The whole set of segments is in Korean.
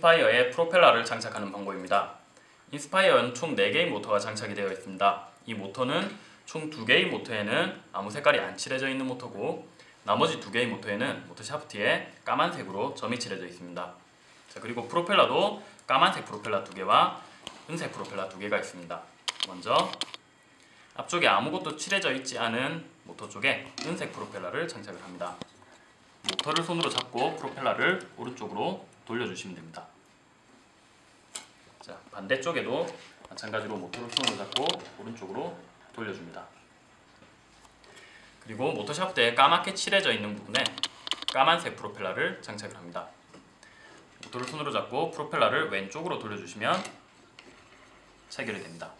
인스파이어에 프로펠러를 장착하는 방법입니다. 인스파이어는 총 4개의 모터가 장착이 되어 있습니다. 이 모터는 총 2개의 모터에는 아무 색깔이 안 칠해져 있는 모터고 나머지 2개의 모터에는 모터 샤프트에 까만색으로 점이 칠해져 있습니다. 자, 그리고 프로펠러도 까만색 프로펠러 2개와 은색 프로펠러 2개가 있습니다. 먼저 앞쪽에 아무것도 칠해져 있지 않은 모터 쪽에 은색 프로펠러를 장착을 합니다. 모터를 손으로 잡고 프로펠러를 오른쪽으로 돌려주시면 됩니다. 자 반대쪽에도 마찬가지로 모터를 손으로 잡고 오른쪽으로 돌려줍니다. 그리고 모터 샤프트에 까맣게 칠해져 있는 부분에 까만색 프로펠러를 장착을 합니다. 모터를 손으로 잡고 프로펠러를 왼쪽으로 돌려주시면 체결이 됩니다.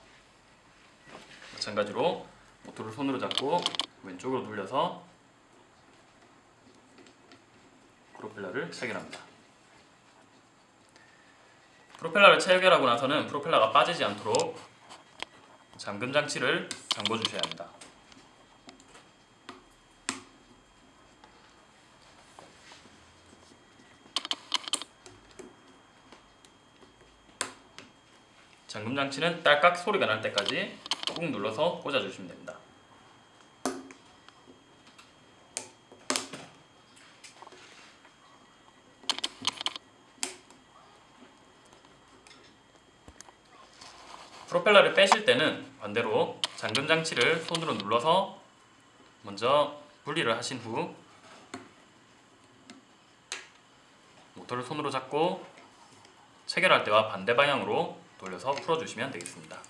마찬가지로 모터를 손으로 잡고 왼쪽으로 돌려서 프로펠러를 체결합니다. 프로펠러를 체결하고 나서는 프로펠러가 빠지지 않도록 잠금 장치를 잠궈 주셔야 합니다. 잠금 장치는 딸깍 소리가 날 때까지 꾹 눌러서 꽂아 주시면 됩니다. 프로펠러를 빼실 때는 반대로 잠금 장치를 손으로 눌러서 먼저 분리를 하신 후 모터를 손으로 잡고 체결할 때와 반대 방향으로 돌려서 풀어주시면 되겠습니다.